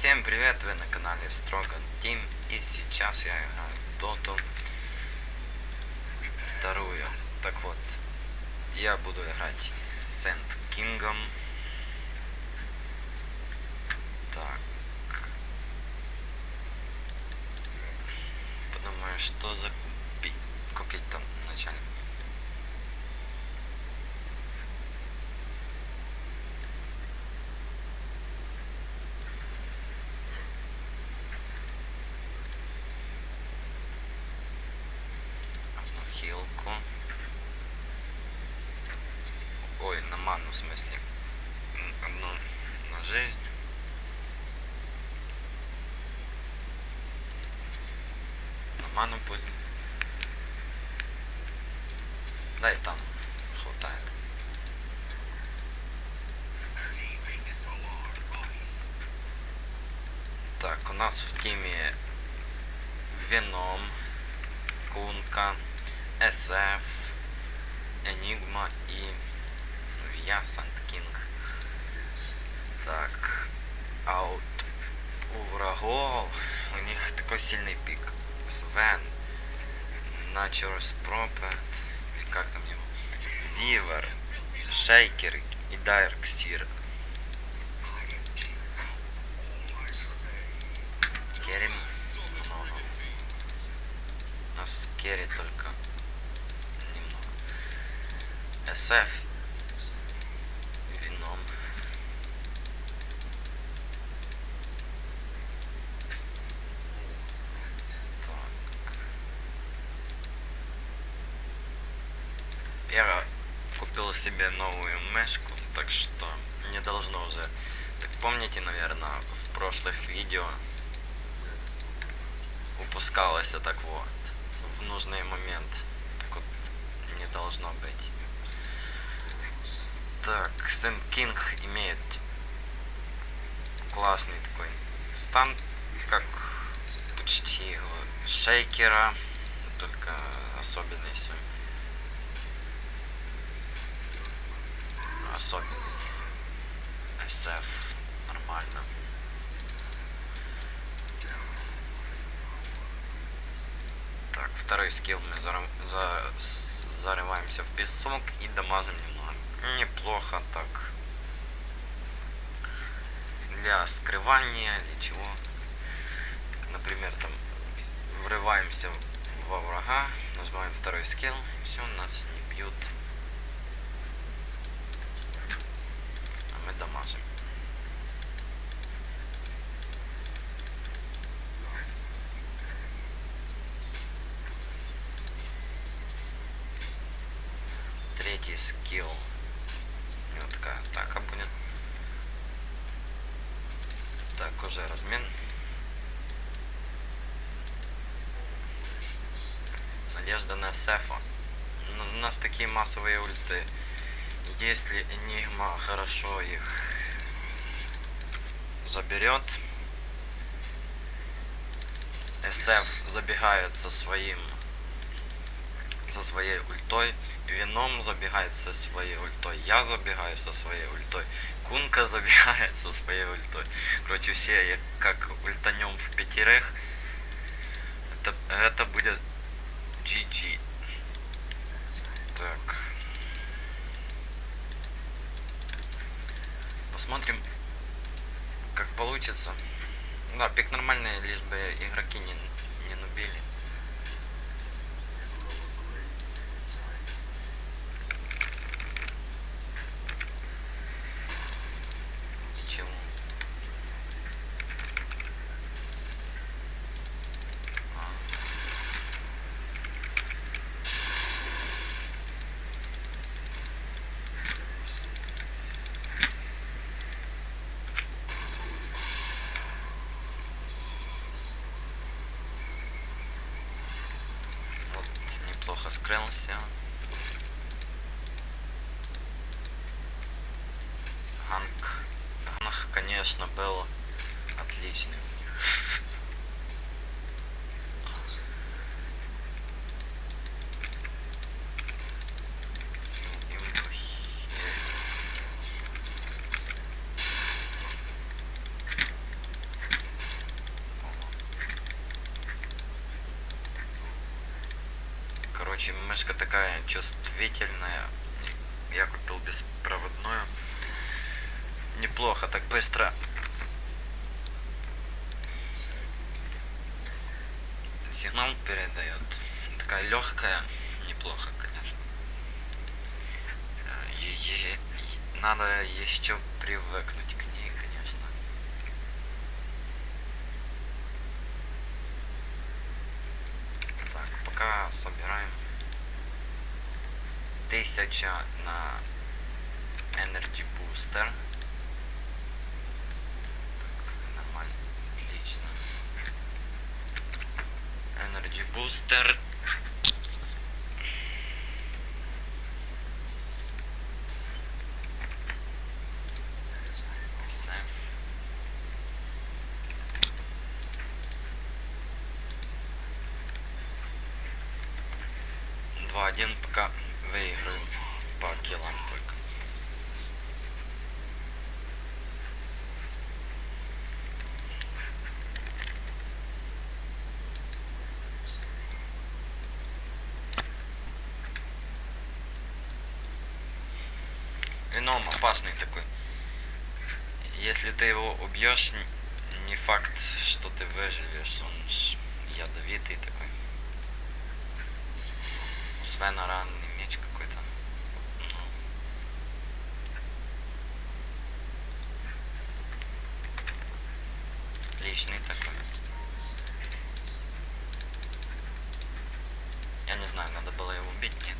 Всем привет, вы на канале Строган Тим и сейчас я играю Доту вторую. Так вот, я буду играть с Сент Кингом. Так. Подумаю, что за пи- купить там вначале. одну хилку. Ой, на ману в смысле. М, Одну на жизнь. На ману пусть. Да и там хватает. Так, у нас в теме Веном, Кунка, SF, Энигма и я, Sand King. Так, а вот у врагов у них такой сильный пик. Свен, Nature's Prophet, или как там его, Вивер, Шейкер и Dark Seer. Много. У нас керри только немного. SF вином. Так. Я купил себе новую мешку, так что не должно уже. Так помните, наверное, в прошлых видео упускалось так вот в нужный момент. Так вот не должно быть. Так, Сэн Кинг имеет классный такой стан, как почти шейкера, только особенный свой. Особенный. SF нормально. Так, второй скилл мы зарым- за- с- зарываемся в песок и дамажим немного. Неплохо так. Для скрывания или чего. Например, там врываемся во врага, нажимаем второй скилл, и все, нас не бьют. А мы дамажим. Третий скилл. У него такая атака будет. Уже размен. Надежда на Сефа. Ну, У нас такие массовые ульты. Если Энигма хорошо их заберет, SF забегает со своим со своей ультой, Веном забегает со своей ультой, я забегаю со своей ультой, Кунка забегает со своей ультой. Короче, все как ультанем в пятерых, это, это будет GG. Так. Посмотрим, как получится. Да, пик нормальный, лишь бы игроки не, не нубили. Капелла. Отлично. Короче, мышка такая чувствительная. Я купил беспроводную. Неплохо, так быстро Сигнал передает. Такая легкая, неплохо, конечно. Э, е- е- е- надо еще привыкнуть к ней, конечно. Так, пока собираем тысяча на Energy Booster. Нормально, отлично. Energy Booster. Сейф. Два один пока выиграю по киллам только. Веном опасный такой. Если ты его убьешь, не факт, что ты выживешь. Он ядовитый такой. У Свена ранный меч какой-то. Ну. Личный такой. Я не знаю, надо было его убить, нет.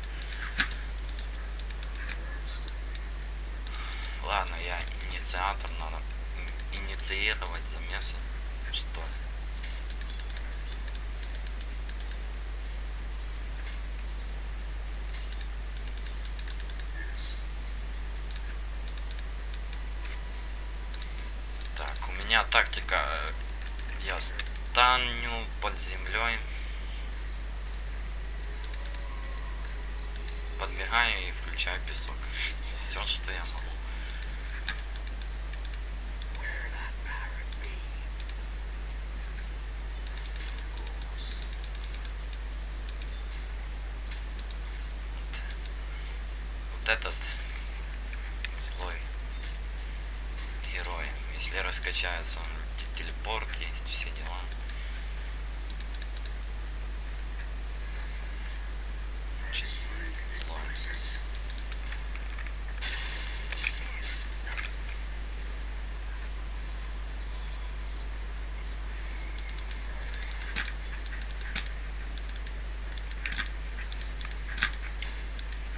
Ладно, я инициатор, надо ин- инициировать замесы, что ли. Так, у меня тактика. э, Я стану под землей. Подбегаю и включаю песок. Все, что я могу. Вот этот злой герой. Если раскачается, он те- телепорт есть, все дела. Очень злой.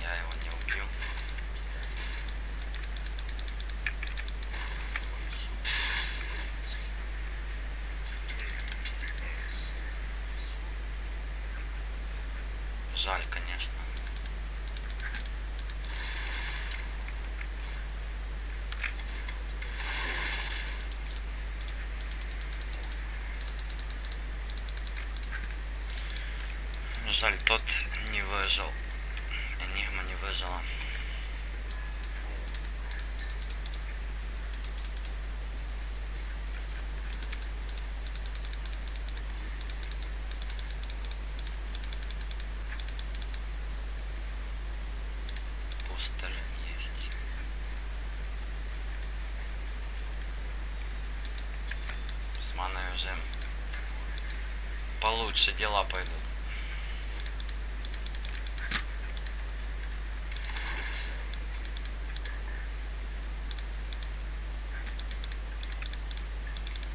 Я его не убью. Жаль, конечно. Жаль, тот не выжил. Энигма не выжила. Уже получше дела пойдут.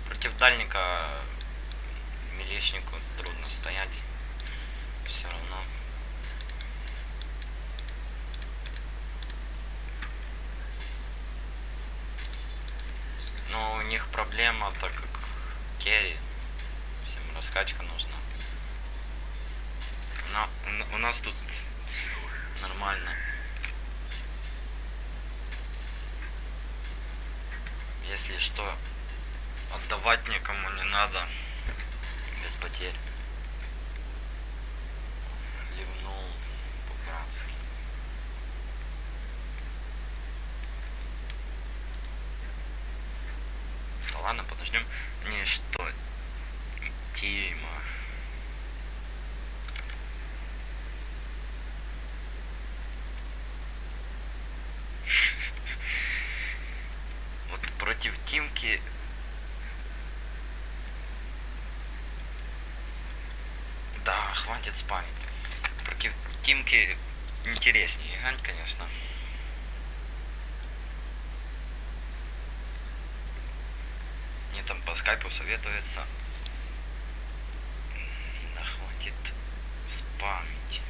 Против дальника милишнику трудно стоять. Все равно. Но у них проблема, так как керри. Всем раскачка нужна. Но у- нас тут нормально. Если что, отдавать никому не надо. Без потерь. Ливнул по-братски. Да ладно, подождем. Не, что? Тима. Тимки... Спамить. Против Тимки интереснее играть, конечно. Мне там по скайпу советуется. Да хватит спамить.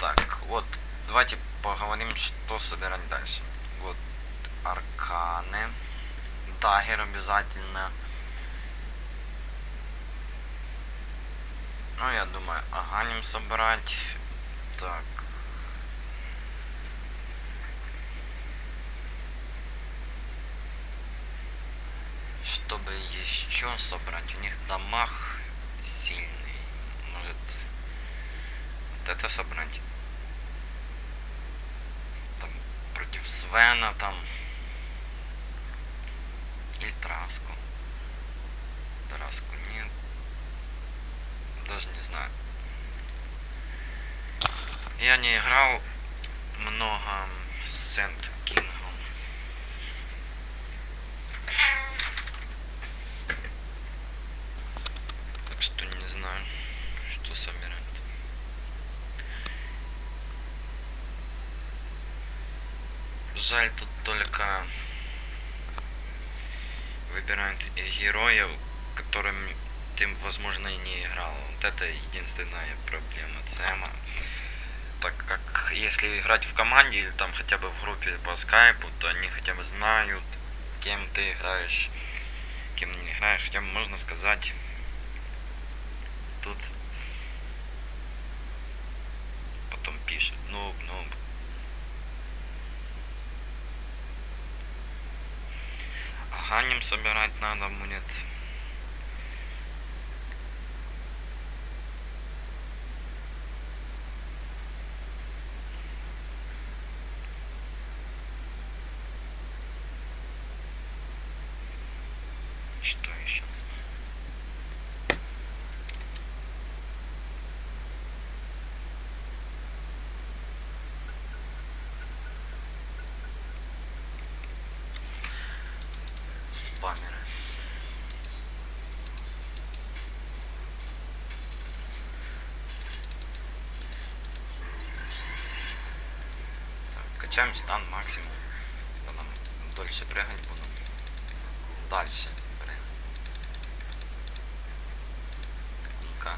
Так, вот, давайте поговорим, что собирать дальше. Вот, арканы. Дагер обязательно. Ну, я думаю, аганим собрать. Так. Чтобы еще собрать, у них дамаг сильный. Может, вот это собрать. Там, против Свена там. Или Траску. Траску нет. Даже не знаю. Я не играл много с Кингом. Так что не знаю, что собирать. Жаль, тут только выбирают героев, которым ты, возможно, и не играл. Вот это единственная проблема Сэма. Так как если играть в команде или там хотя бы в группе по скайпу, то они хотя бы знают, кем ты играешь, кем не играешь. Хотя бы можно сказать, тут потом пишет, нуб, нуб. Аганим собирать надо будет. Что еще? Спамеры. Качаем стан максимум. Дольше прыгать буду. Дальше прыгать. Ну-ка.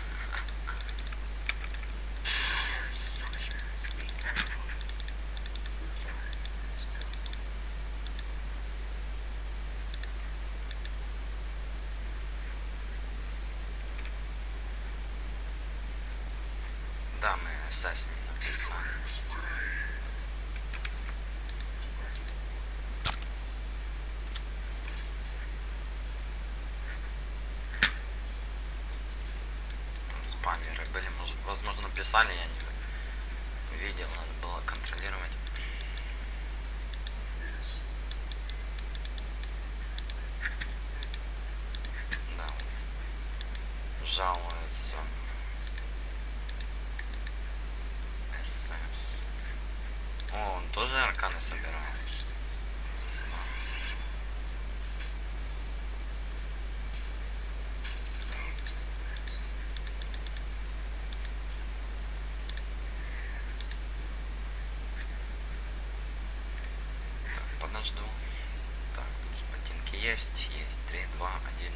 Да, мы СС не написали. Там спамеры были, может, возможно, писали, я не видел, надо было контролировать. Да, вот. жалуются. СС. О, он тоже арканы собирает. Весьма. Так, подожду. Так, тут же ботинки есть, есть. Три, два, один.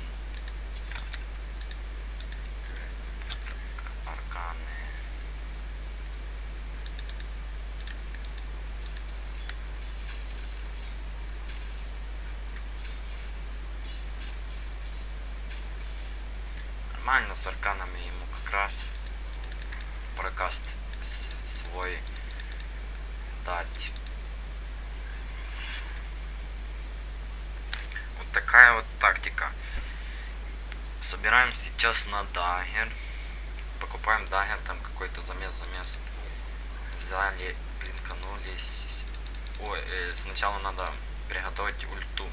Арканы. Нормально с арканами ему как раз прокаст свой дать. вот тактика. Собираем сейчас на dagger. Покупаем dagger, там какой-то замес, замес. Взяли, линканулись. Ой, э, сначала надо приготовить ульту.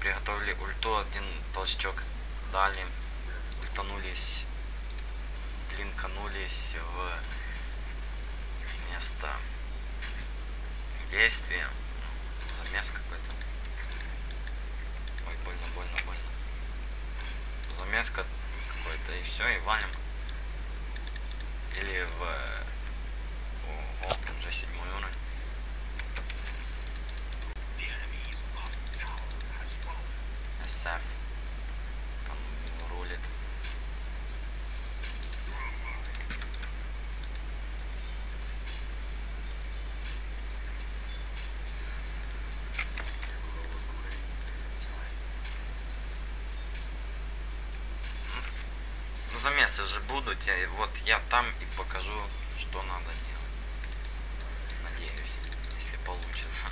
Приготовили ульту, один толчок дали. Ультанулись, линканулись в место действия. 对，忘了 замесы же будут, и вот я там и покажу, что надо делать. Надеюсь, если получится.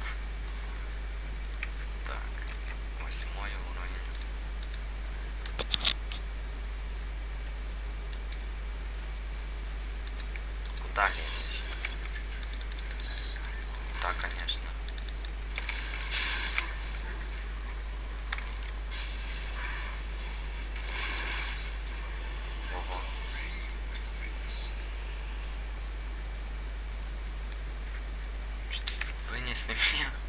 listening.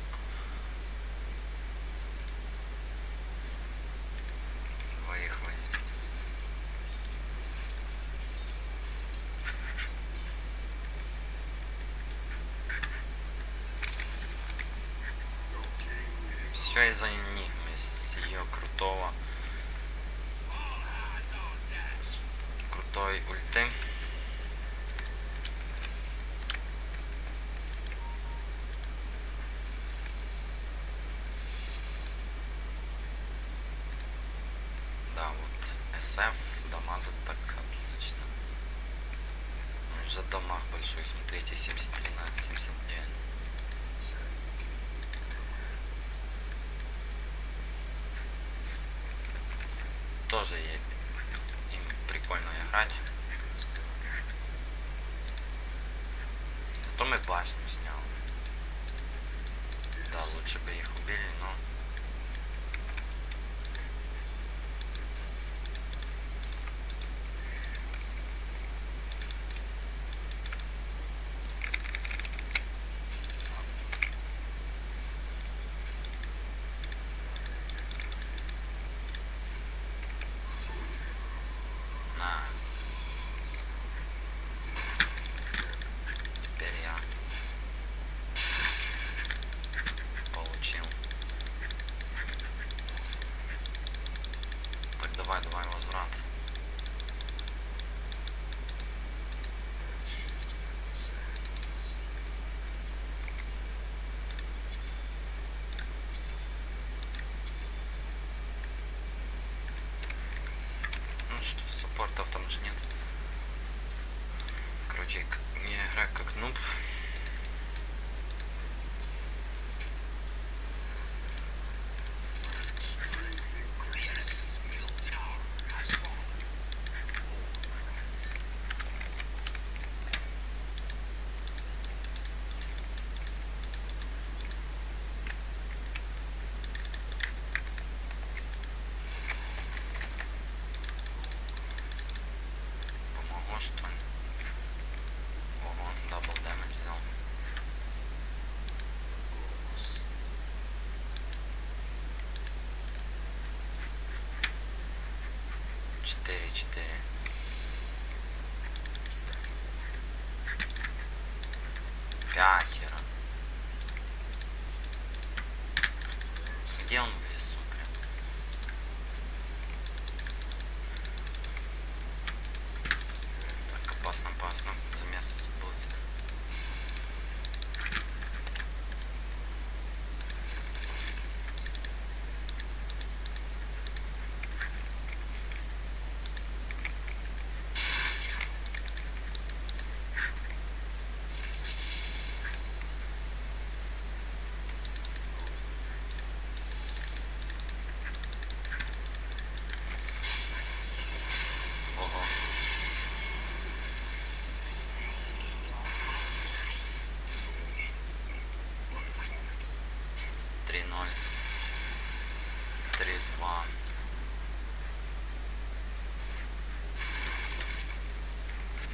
тоже я портов там же нет. Короче, не играю как нуб. 4, 4. Пятеро. Где он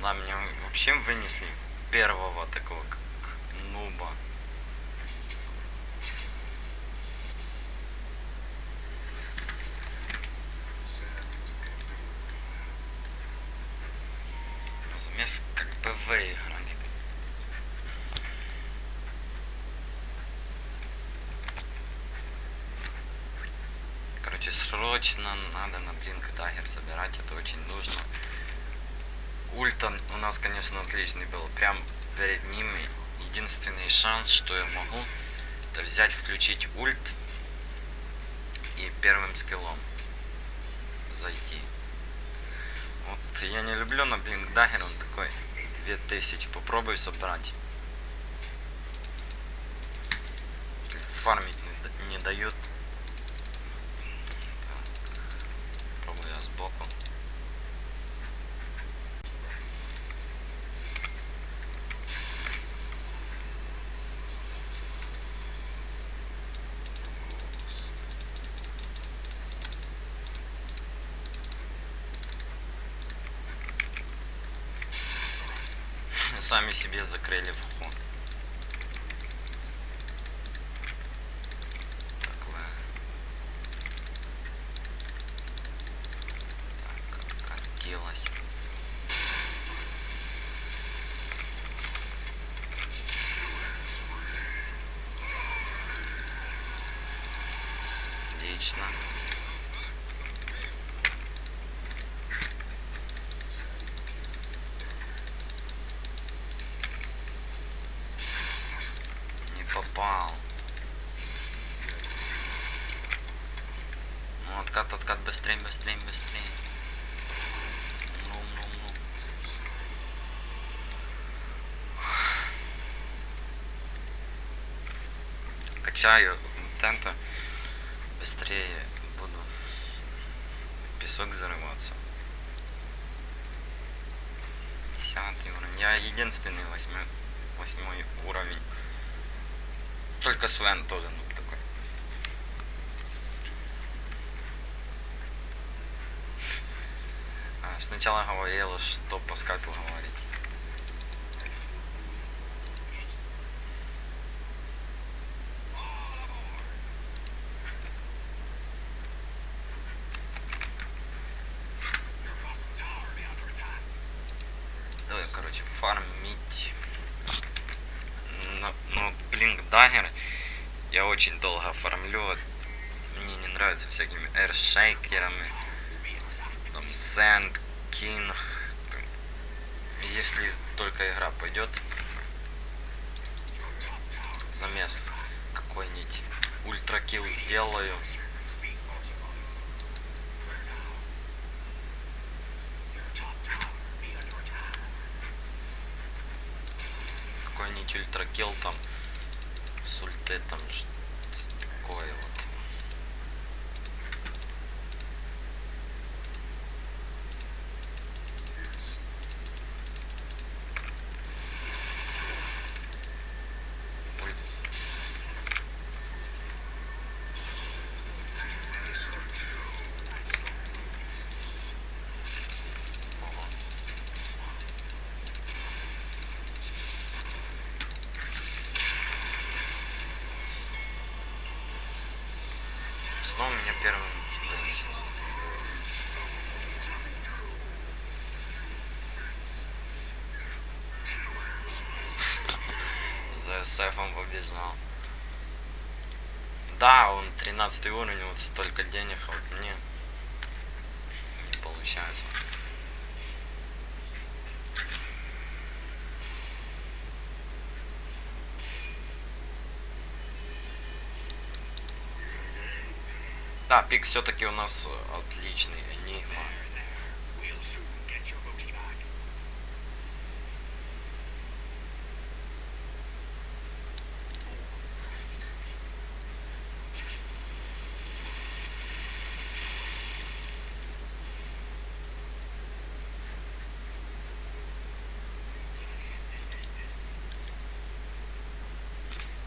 На меня вообще вынесли первого такого как нуба. Замес как бы выиграли. Короче, срочно надо на блинк дагер собирать, а это очень нужно. Ультон у нас, конечно, отличный был. Прям перед ними единственный шанс, что я могу, это взять, включить ульт и первым скиллом зайти. Вот я не люблю на Блинк Дагер, он такой 2000. Попробуй собрать. Фармить не дают. Так. Пробую я сбоку. Сами себе закрыли. Такое. Так, откатилась. Отлично. Не попал. Ну, откат, откат, быстрее, быстрее, быстрее. Ну, ну, ну. Качаю контента. Быстрее буду песок зарываться. Десятый уровень. Я единственный восьмой, восьмой уровень. Только Свен тоже нуб такой. А, Сначала говорила, что по скайпу говорить. Давай, короче, фармить. Ну, ну, блин, dagger я очень долго фармлю. Мне не нравится всякими эршейкерами. Там Sand King. Если только игра пойдет, замес какой-нибудь ultra kill сделаю. Какой-нибудь ультракил там с ульты там ш- такое вот. Ульт. Ого. Снова меня первым. За СФом побежал. Да, он 13 уровень, вот столько денег, а вот мне не получается. Да, пик все-таки у нас э, отличный, Энигма.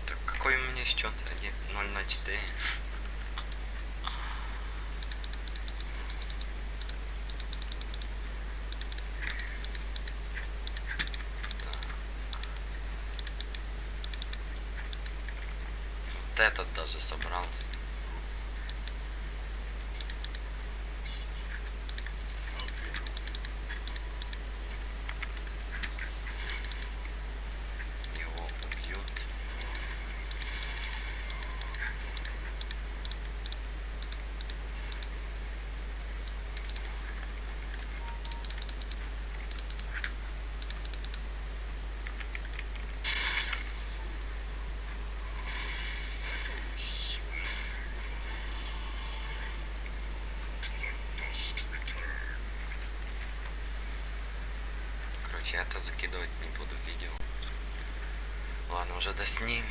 Так, какой у меня счет? 0 на 4. Вот этот даже собрал. Это закидывать не буду видео. Ладно, уже досниму.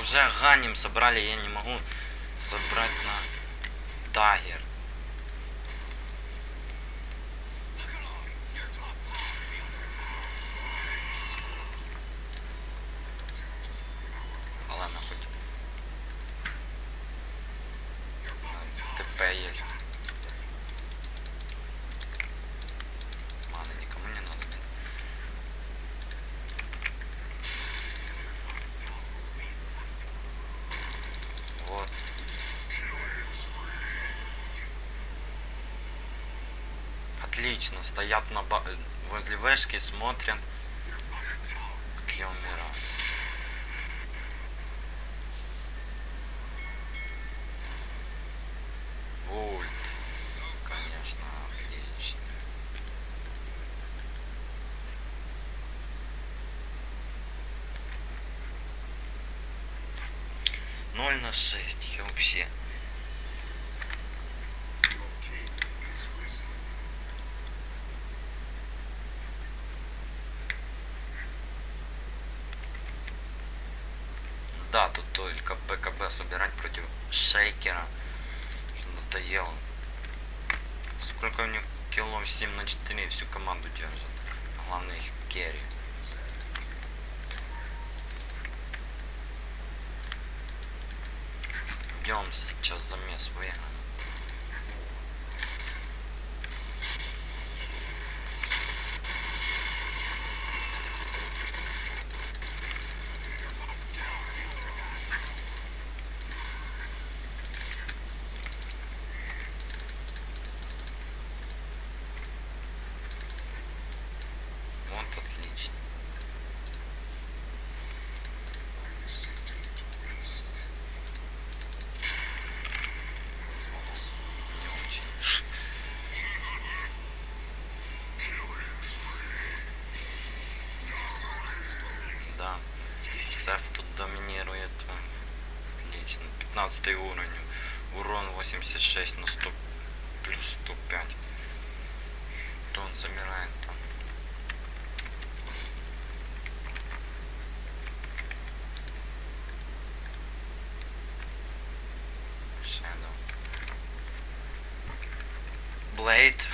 Уже ганим собрали, я не могу собрать на дагер. А Ладно, хоть ТП есть. Ладно, никому не надо. блин. Вот. Отлично, стоят на ба- возле вешки, смотрят, как я умираю. Ульт. Конечно, отлично. Ноль на шесть, я вообще. Да, тут только БКБ собирать против шейкера. Надоело. Сколько у них киллов 7 на 4 всю команду держат. Главное их керри. Идем сейчас замес выиграем. late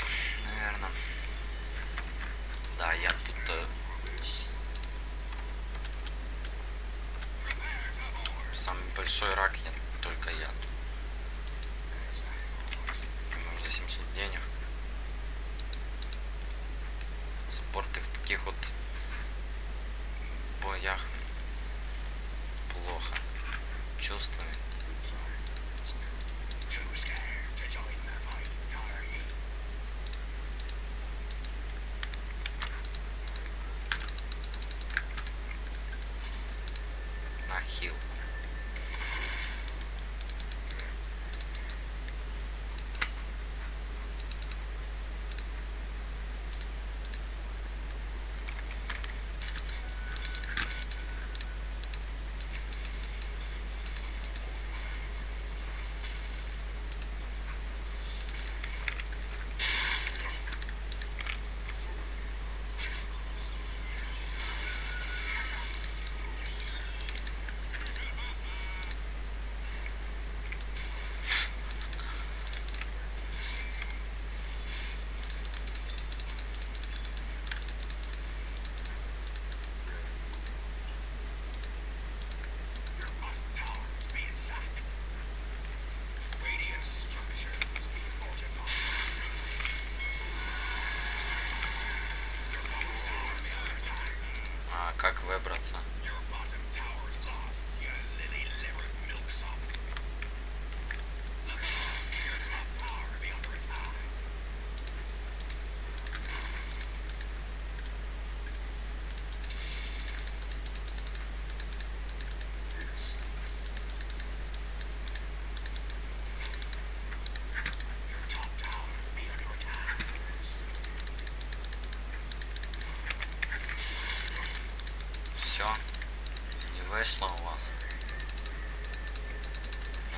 Не вышло у вас.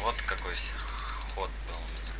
Вот какой с- ход был у меня.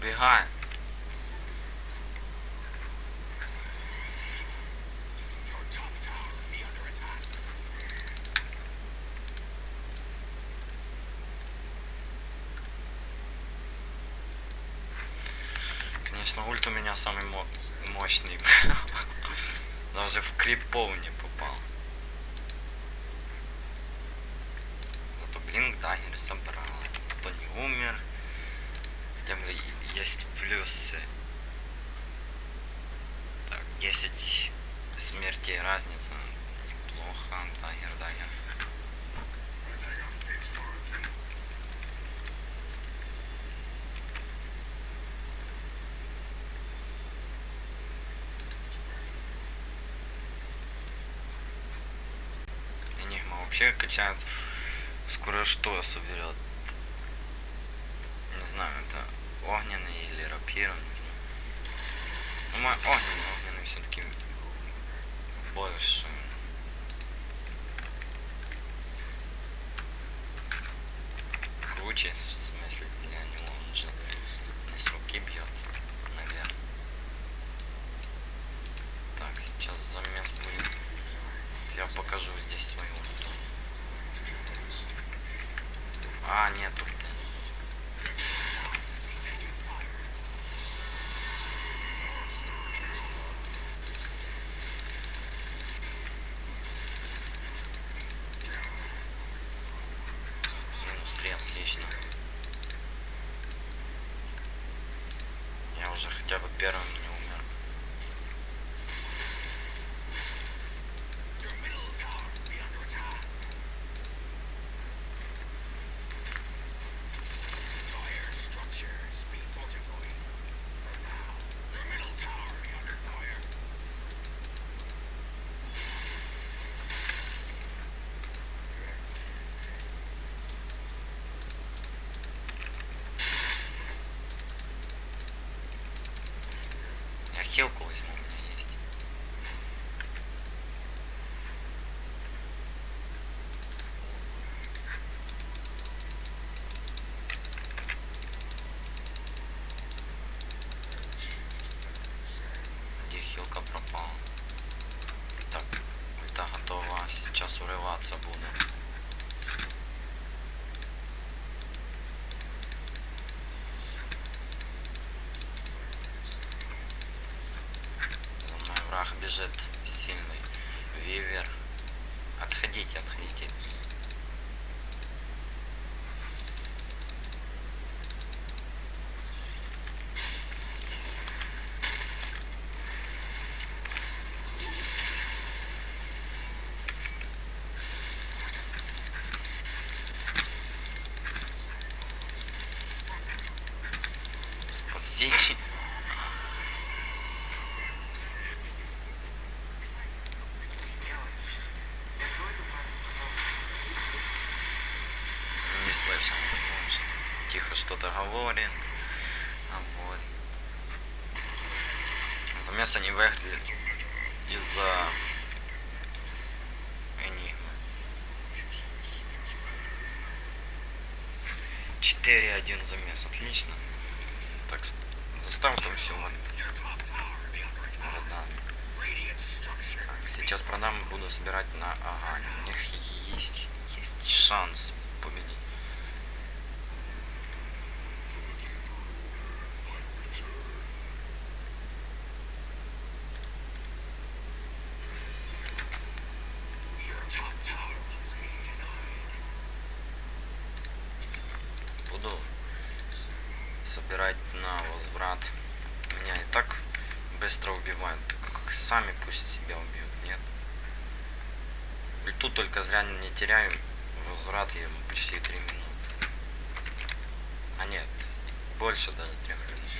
Убегай. Конечно, ульт у меня самый мо- мощный. Даже в крипов не попал. Зато blink dagger собрал. Кто не умер. И- есть плюсы. Так, 10 смертей разница. Неплохо. Dagger, dagger. Вообще качает скоро что соберет. Не знаю, это знаю. Ну, мой огненный, огненный все-таки больше. Круче, в смысле, для него он же не с руки бьет, наверное. Так, сейчас замес будет. Я покажу здесь свою ульту. А, нет ульты. Минус 3, отлично. Я уже хотя бы первым не умер. Я хилку возьму, у меня есть. Где хилка пропала? Так, ульта готова. Сейчас урываться буду. За мной бежит сильный. Вивер. Отходите, отходите. Спасите. Не слышал, потому что говорит. А вот. Замеса не выглядит из-за Энигмы. 4-1 замес, отлично. Так, с- застав там все. Так, сейчас продам и буду собирать на Агане. У них есть, есть шанс победить. Буду собирать на возврат. Меня и так быстро убивают. Так Сами пусть себя убьют, нет? Ульту только зря не теряю. Возврат я почти 3 минуты. А нет, больше даже 3 минут.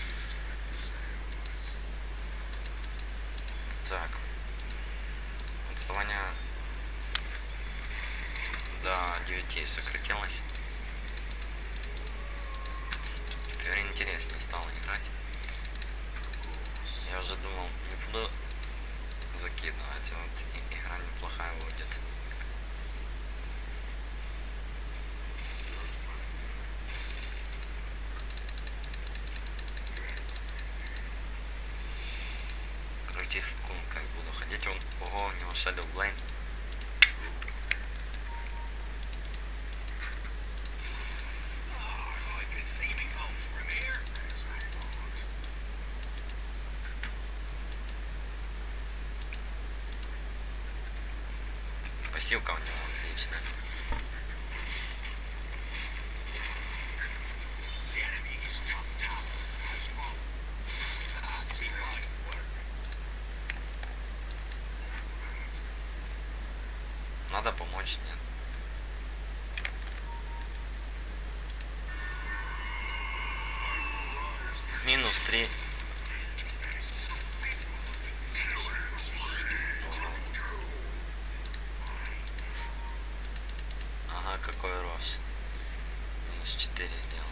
Так. Отставание до 9 сократилось. Теперь интереснее стало играть. Я уже думал, не буду закидывать, а вот и- игра неплохая будет. Ого, у него Shadow Blade. Пассивка у него отличная. Надо помочь, нет? Минус три. Ага, какой рост. Минус 4 сделал.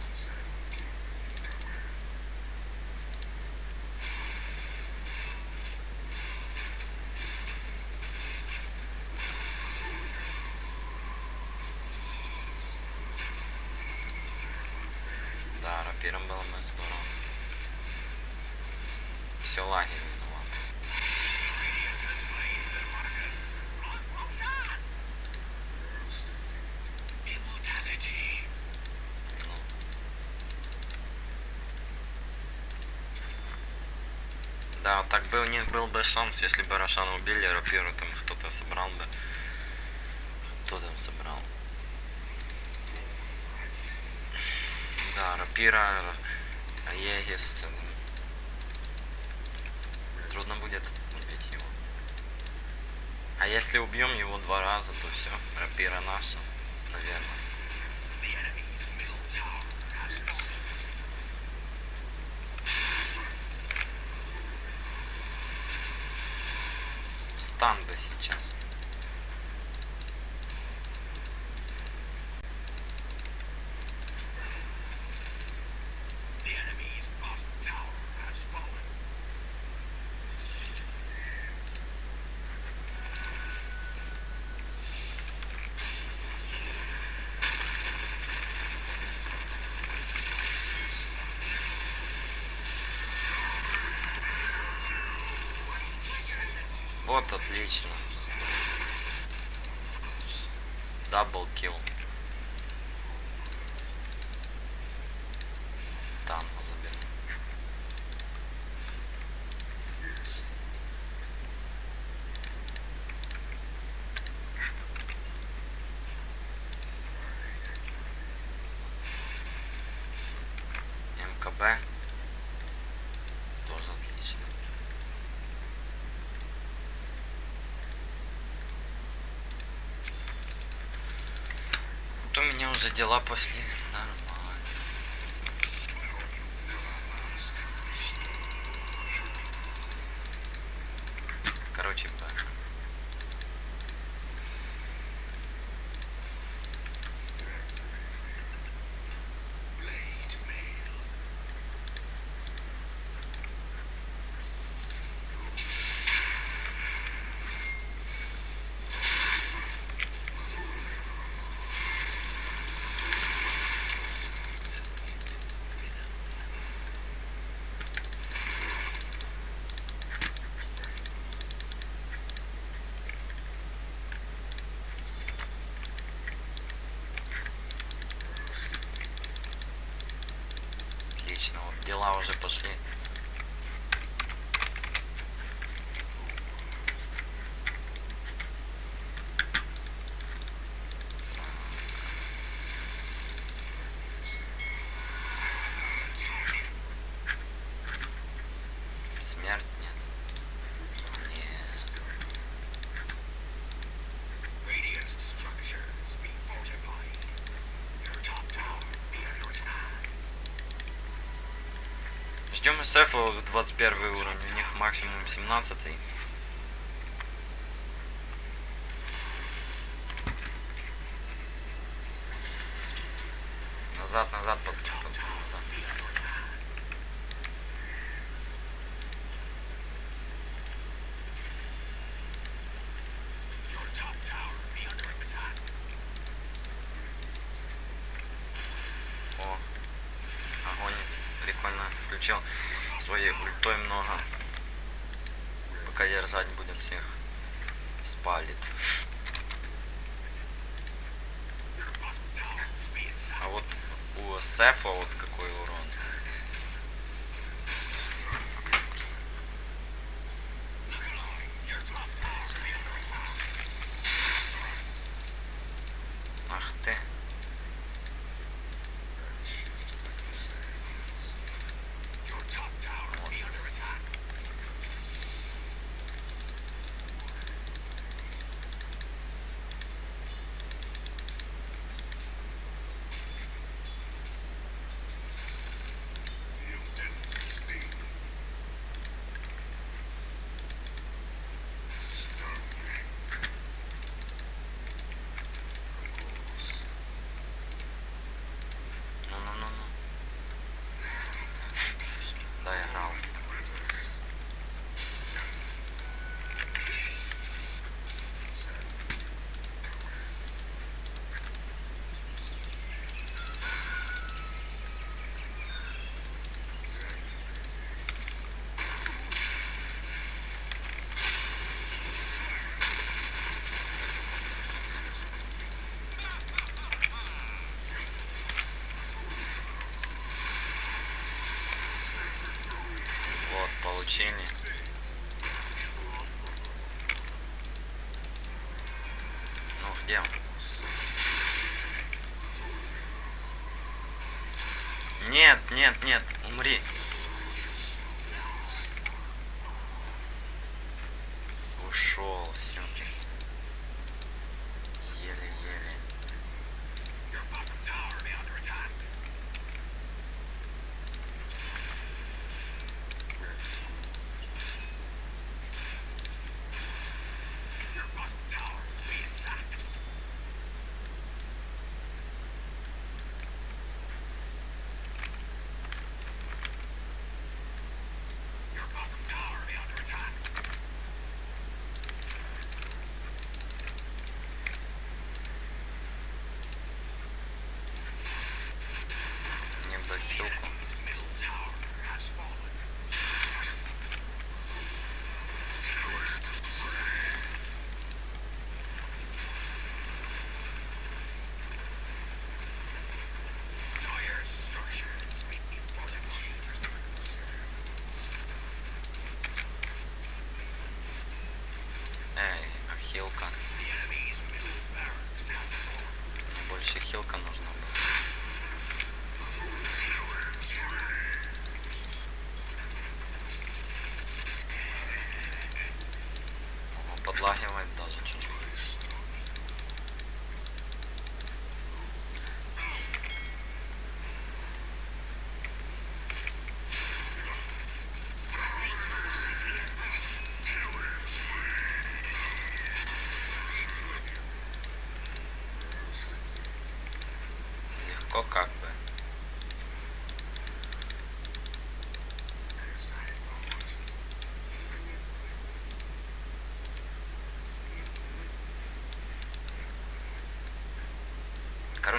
Да, рапиром было бы здорово. Все лаги виноват. Ну. Да, так бы у них был бы шанс, если бы Рошана убили, рапиру там кто-то собрал бы. Кто там собрал? Да, рапира, Егис. Трудно будет убить его. А если убьем его два раза, то все, рапира наша, наверное. Стан бы сейчас. Отлично. Дабл килл. Там заберу. МКБ. Тоже отлично. У меня уже дела пошли нормально. Короче, Б. Отлично, вот дела уже пошли. Ждем SF 21 уровень, у них максимум 17 Назад, Прикольно. Включил своей ультой много. Пока держать будет всех. спалит. А вот у Сефа вот какой урон. Получили. Ну, где он? Нет, нет, нет, умри.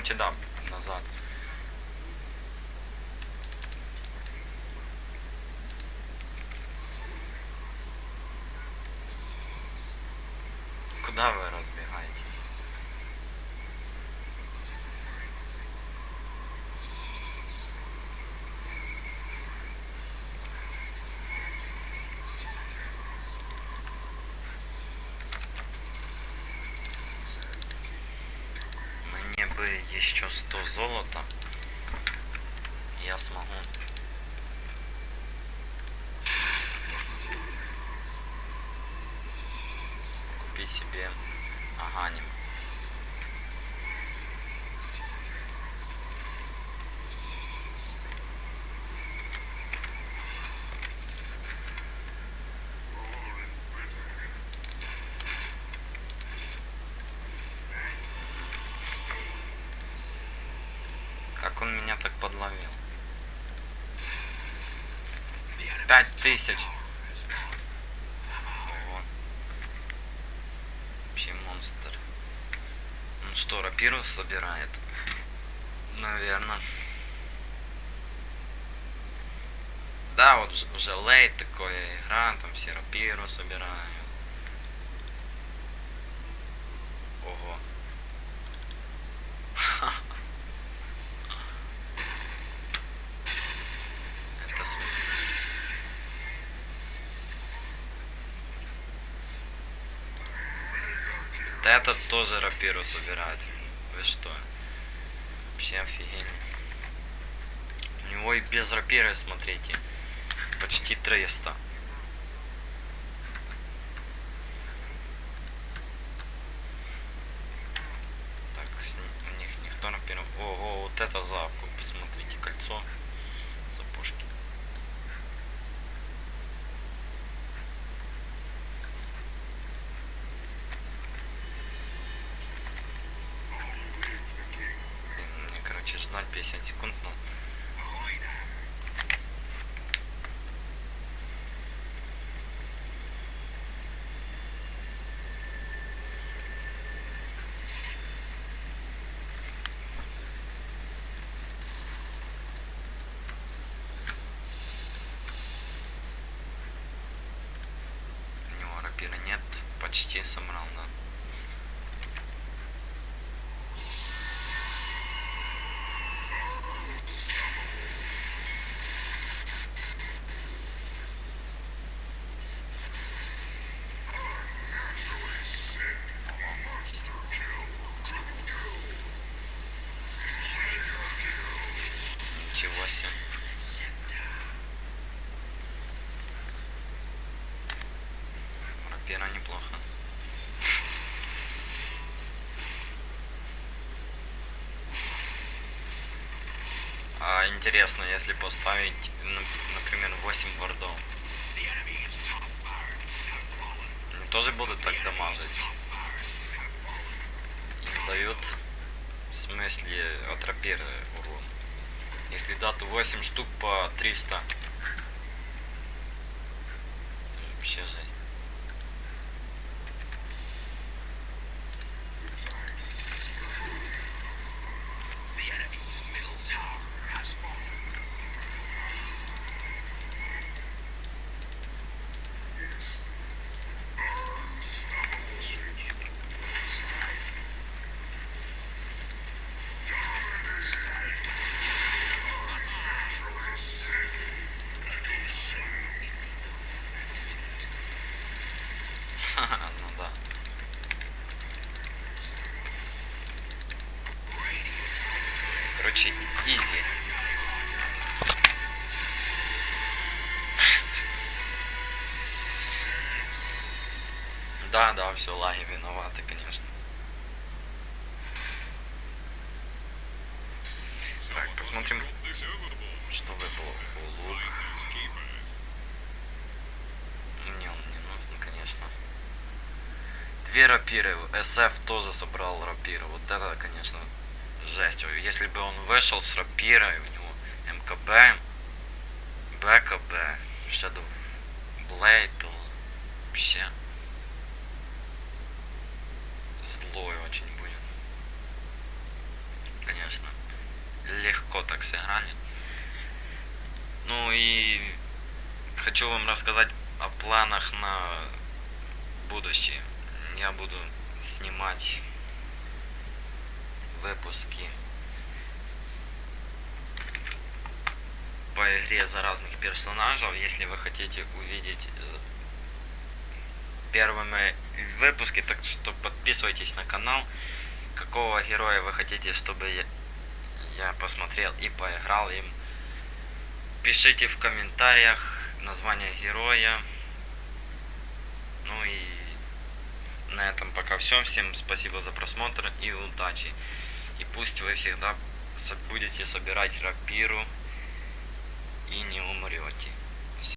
Короче, да, назад. Куда вы разбегаетесь? Мне бы 100 золота. Я смогу. Купить себе аганим. Он меня так подловил? Пять тысяч. Вообще монстр. Он что, рапиру собирает? Наверное. Да, вот уже лейт такое игра, там все рапиру собирают. Вот этот тоже рапиру собирает. Вы что? Вообще офигели. У него и без рапиры, смотрите, почти 300. Так, с ни- у них никто рапиру... Ого, вот это закуп, посмотрите, кольцо, сапожки. Блин, Мне, короче, ждать 50 секунд, ну... Ahoy there! У него рапира нет, почти собрал, да. Интересно, если поставить, нап- например, 8 вардов, они тоже будут так дамажить? Им дают, в смысле, от рапиры урон. Если дать 8 штук по 300. Короче, изи. Да, да, все, лаги виноваты, конечно. Так, посмотрим, что выпало. Лук. Мне он не нужен, конечно. Две рапиры. SF тоже собрал рапиры. Вот это, конечно, жесть. Если бы он вышел с рапирой, у него МКБ, БКБ, Shadow Blade был вообще злой очень будет. Конечно. Легко так сыграли. Ну и хочу вам рассказать о планах на будущее. Я буду снимать выпуски по игре за разных персонажей. Если вы хотите увидеть первыми выпуски, так что подписывайтесь на канал. Какого героя вы хотите, чтобы я посмотрел и поиграл им. Пишите в комментариях название героя. Ну и на этом пока все. Всем спасибо за просмотр и удачи. И пусть вы всегда будете собирать рапиру и не умрете.